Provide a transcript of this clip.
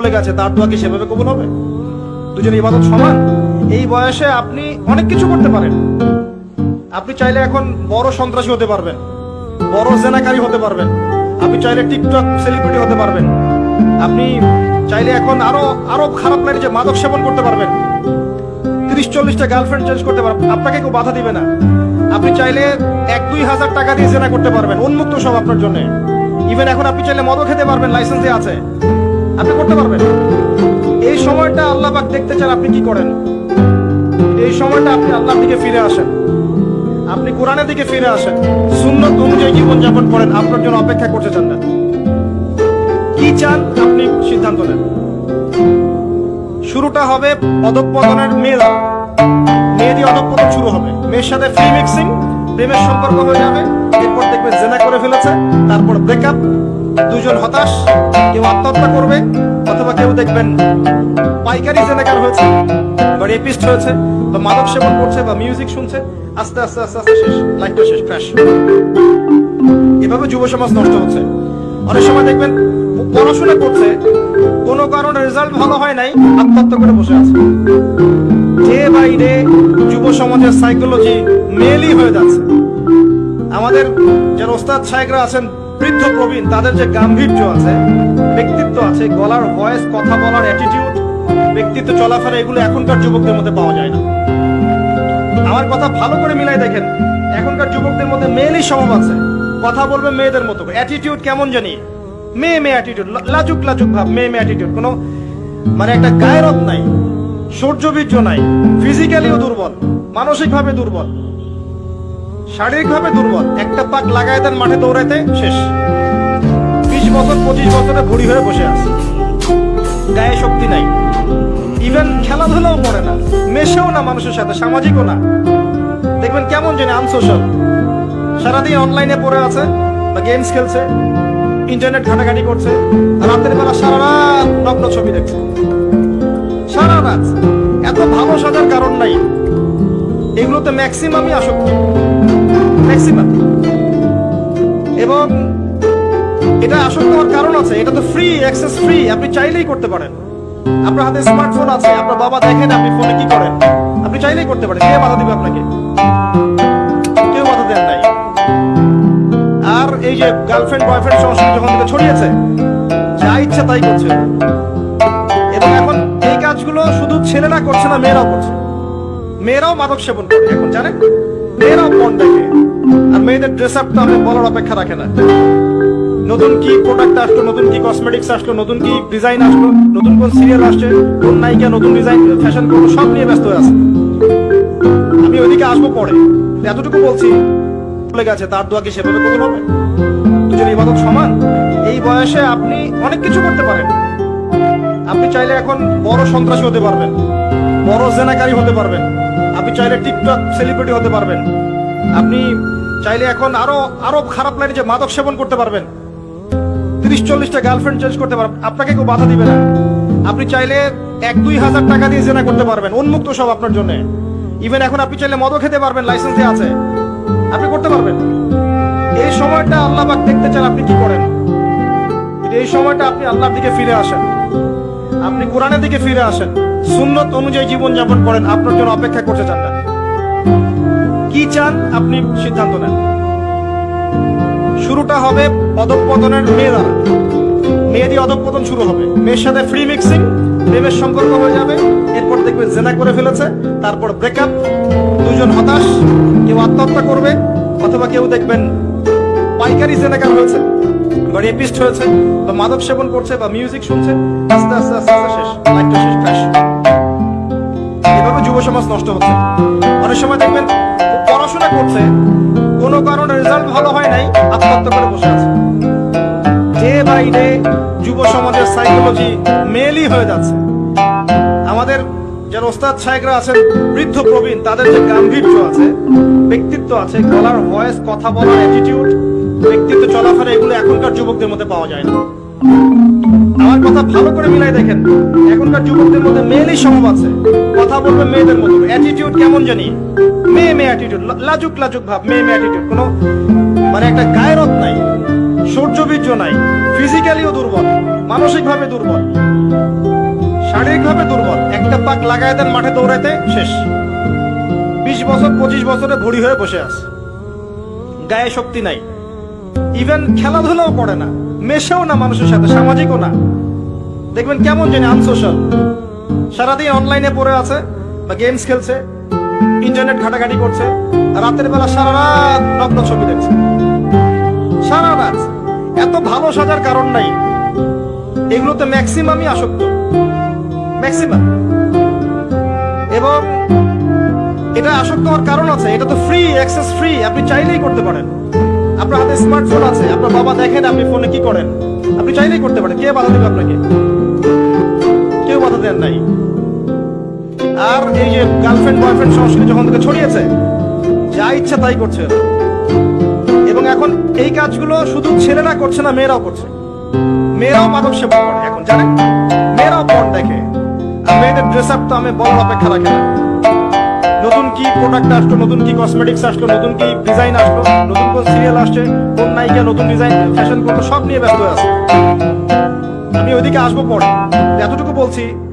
চলে গেছে, তার দোয়া কি সেভাবে কবুল হবে? দুজন ইবাদত সমান? এই বয়সে আপনি অনেক কিছু করতে পারেন। আপনি চাইলে এখন বড় সন্ত্রাসী হতে পারবেন, বড় জেনাকারী হতে পারবেন, আপনি চাইলে টিকটক সেলিব্রিটি হতে পারবেন। আপনি চাইলে এখন আরও আরও খারাপ লাগে যে মাদক সেবন করতে পারবেন। তিরিশ, চল্লিশটা গার্লফ্রেন্ড চেঞ্জ করতে পারবেন, আপনাকে কেউ বাধা দিবে না। আপনি চাইলে এক, দুই হাজার টাকা দিয়ে জেনা করতে পারবেন, উন্মুক্ত সব আপনার জন্য। ইভেন এখন আপনি চাইলে মদও খেতে পারবেন লাইসেন্সে আছে। আপনি করতে পারবেন। এই সময়টা আল্লাহ পাক দেখতে চান আপনি কি করেন। এই সময়টা আপনি আল্লাহর দিকে ফিরে আসেন। আপনি কোরআনের দিকে ফিরে আসেন। সুন্নত অনুযায়ী জীবন যাপন করেন। আপনার জন্য অপেক্ষা করতে চান না। কি চান আপনি সিদ্ধান্ত নেন। শুরুটা হবে অধঃপতনের মেয়ে দ্বারা মেয়ে দিয়ে অধঃপতন শুরু হবে। মেয়ের সাথে ফ্রি মিক্সিং প্রেমের সম্পর্ক হয়ে যাবে। এরপর দেখবে জেনা করে ফেলেছে। তারপর ব্রেকআপ দুজন হতাশ, কেউ আত্মহত্যা দেখবেন, পাইকারি জেনাকার হয়েছে, বা রেপিস্ট হয়েছে, বা মাদক সেবন করছে, বা মিউজিক শুনছে। আস্তে আস্তে আস্তে আস্তে শেষ, লাইফটা শেষ ক্র্যাশ এভাবে যুব সমাজ নষ্ট হচ্ছে। অনেক সময় দেখবেন, পড়াশোনা করছে, কোনো কারণে রেজাল্ট ভালো হয় নাই, আত্মহত্যা করে বসে আছে। যে বাইরে যুব সমাজের সাইকোলজি মেলই হয়ে যাচ্ছে। আমাদের যারা ওস্তাদ সাহেবরা আছেন বৃদ্ধ প্রবীণ, তাদের যে গাম্ভীর্য আছে, ব্যক্তিত্ব আছে, গলার ভয়েস কথা বলার অ্যাটিটিউড ব্যক্তিত্ব চলাফেরা, এগুলো এখনকার যুবকদের মধ্যে পাওয়া যায় না। আমার কথা ভালো করে মিলাই দেখেন, এখনকার যুবকদের মধ্যে মেয়েরই স্বভাব আছে। কথা বলবে মেয়েদের মতো অ্যাটিটিউড কেমন জানি? মেয়ে মেয়ে অ্যাটিটিউড লাজুক লাজুক ভাব, মেয়ে মেয়ে অ্যাটিটিউড কোনো মানে একটা গায়রত নাই, সৌর্যবীর্য নাই ফিজিক্যালিও দুর্বল, মানসিকভাবে দুর্বল। শারীরিকভাবে দুর্বল। একটা পাক লাগায় দেন মাঠে দৌড়াইতে, শেষ। বিশ বছর, পঁচিশ বছরে ভুড়ি হয়ে বসে আছে। গায়ে শক্তি নাই। ইভেন খেলাধুলাও করে না। মেশেও না মানুষের সাথে, সামাজিকও না। দেখবেন কেমন জানি আনসোশ্যাল। সারাদিন অনলাইনে পড়ে আছে বা গেমস খেলছে ইন্টারনেট ঘাটাঘাটি করছে, রাতের বেলা সারা রাত নগ্ন ছবি দেখছে। সারা রাত। এত ভালো সাজার কারণ নাই। এগুলোতে ম্যাক্সিমামই আসক্তি। ম্যাক্সিমাম এবং এটা আসক্ত হওয়ার কারণ আছে, এটা তো ফ্রি অ্যাক্সেস ফ্রি আপনি চাইলেই করতে পারেন। আপনার হাতে স্মার্টফোন আছে, আপনার বাবা দেখেন আপনি ফোনে কি করেন। আপনি চাইলেই করতে পারেন, কে বাধা দিবে আপনাকে? কেউ বাধা দেন নাই। আর এই যে গার্লফ্রেন্ড বয়ফ্রেন্ড সংস্কৃতি যখন থেকে ছড়িয়েছে, যা ইচ্ছা তাই করছে। এবং এখন এই কাজগুলো শুধু ছেলেরা করছে না, মেয়েরাও করছে। মেয়েরাও মাদক সেবন করে, এখন জানেন? মেয়েরাও পণ দেখে। আর মেয়েদের ড্রেস আপ তো আপনি বলার অপেক্ষা রাখে না। নতুন কি প্রোডাক্ট আসলো, নতুন কি কসমেটিক্স আসলো, নতুন কি ডিজাইন আসলো, নতুন কোন সিরিয়াল আসছে, কোন নায়িকা নতুন ডিজাইন ফ্যাশন করব সব নিয়ে ব্যস্ত হয়ে আছে। আমি ওইদিকে আসব পরে। এতটুকু বলছি, চলে গেছে, তার দোয়া কি সেভাবে কবুল হবে? দুজন ইবাদত সমান? এই বয়সে আপনি অনেক কিছু করতে পারেন। আপনি চাইলে এখন বড় সন্ত্রাসী হতে পারবেন, বড় জেনাকারী হতে পারবেন, আপনি চাইলে টিকটক সেলিব্রিটি হতে পারবেন। আপনি চাইলে এখন আরও আরও খারাপ লাগে যে মাদক সেবন করতে পারবেন। তিরিশ, চল্লিশটা গার্লফ্রেন্ড চেঞ্জ করতে পারবেন। আপনাকে কেউ বাধা দিবে না। আপনি চাইলে এক, দুই হাজার টাকা দিয়ে জেনা করতে পারবেন, উন্মুক্ত সব আপনার জন্য। ইভেন এখন আপনি চাইলে মদও খেতে পারবেন লাইসেন্সে আছে। আপনি করতে পারবেন। এই সময়টা আল্লাহ পাক দেখতে চান আপনি কি করেন। এই সময়টা আপনি আল্লাহর দিকে ফিরে আসেন, আপনি কোরআনের দিকে ফিরে আসেন, সুন্নত অনুযায়ী জীবন যাপন করেন, আপনার জন্য অপেক্ষা করতে চান না। কি চান আপনি সিদ্ধান্ত নেন। শুরুটা হবে অধঃপতনের মেয়ে দ্বারা। মেয়ে দিয়ে অধঃপতন শুরু হবে। মেয়ের সাথে ফ্রি মিক্সিং প্রেমের সম্পর্ক হয়ে যাবে। এরপর দেখবে জেনা করে ফেলেছে, তারপর ব্রেকআপ দুজন হতাশ, কেউ আত্মহত্যা করবে, অথবা কেউ দেখবেন পাইকারি জেনাকার হয়েছে বা রেপিস্ট হয়েছে, বা মাদক সেবন করছে, বা মিউজিক শুনছে। আস্তে আস্তে আস্তে আস্তে শেষ লাইফটা শেষ ক্র্যাশ এভাবে যুব সমাজ নষ্ট হচ্ছে। অনেক সময় দেখবেন পড়াশোনা করছে কোনো কারণে রেজাল্ট ভালো হয় নাই, আত্মহত্যা করে বসে আছে। ডে বাই ডে যুব সমাজের সাইকোলজি মেলই হয়ে যাচ্ছে। আমাদের যারা ওস্তাদ সাহেবরা আছেন, বৃদ্ধ প্রবীণ, তাদের যে গাম্ভীর্য আছে, ব্যক্তিত্ব আছে, গলার ভয়েস কথা বলার অ্যাটিটিউড ব্যক্তিত্ব চলাফেরা, এগুলো এখনকার যুবকদের মধ্যে পাওয়া যায় না। আমার কথা ভালো করে মিলাই দেখেন, এখনকার যুবকদের মধ্যে মেয়েরই সম্ভব আছে। কথা বলবে মেয়েদের মতো অ্যাটিটিউড কেমন জানি? মেয়ে মেয়ে অ্যাটিটিউড লাজুক লাজুক ভাব, মেয়ে মেয়ে অ্যাটিটিউড কোনো মানে একটা গায়রত নাই, সৌর্যবীর্য নাই ফিজিক্যালিও দুর্বল, মানসিকভাবে দুর্বল, শারীরিকভাবে দুর্বল। একটা পাক লাগায় দেন মাঠে দৌড়াইতে, শেষ। বিশ বছর, পঁচিশ বছরে ভুড়ি হয়ে বসে আছে। গায়ে শক্তি নাই। ইভেন খেলাধুলাও করে না। মেশেও না মানুষের সাথে, সামাজিকও না। দেখবেন কেমন জানি আনসোশ্যাল সারাদিন অনলাইনে পড়ে আছে, বা গেমস খেলছে ইন্টারনেট ঘাটাঘাটি করছে রাতের বেলা সারা রাত নগ্ন ছবি দেখছে। সারা রাত। এত ভালো সাজার কারণ নাই। এগুলোতে ম্যাক্সিমামই আসক্ত। ম্যাক্সিমাম এবং এটা আসক্ত হওয়ার কারণ আছে, এটা তো ফ্রি অ্যাক্সেস ফ্রি আপনি চাইলেই করতে পারেন। আপনার হাতে স্মার্টফোন আছে, আপনার বাবা দেখেন আপনি ফোনে কি করেন। আপনি চাইলেই করতে পারেন, কে বাধা দেবে আপনাকে? কেউ বাধা দেন নাই। আর এই যে গার্লফ্রেন্ড বয়ফ্রেন্ড সংস্কৃতি যখন থেকে ছড়িয়েছে, যা ইচ্ছা তাই করছে এবং এখন এই কাজগুলো শুধু ছেলেরা করছে না, মেয়েরাও করছে। মেয়েরাও মাদক সেবন করে এখন, জানেন? মেয়েরাও পণ দেখে। আর মেয়েদের ড্রেস আপ তো আমি বলার অপেক্ষা রাখে না। নতুন কি প্রোডাক্ট আসলো, নতুন কি কসমেটিক্স আসলো, নতুন কি ডিজাইন আসলো, নতুন কোন সিরিয়াল আসছে, কোন নায়িকা নতুন ডিজাইন ফ্যাশন করল সব নিয়ে ব্যস্ত আছে। আমি ওইদিকে আসব পরে। এতটুকু বলছি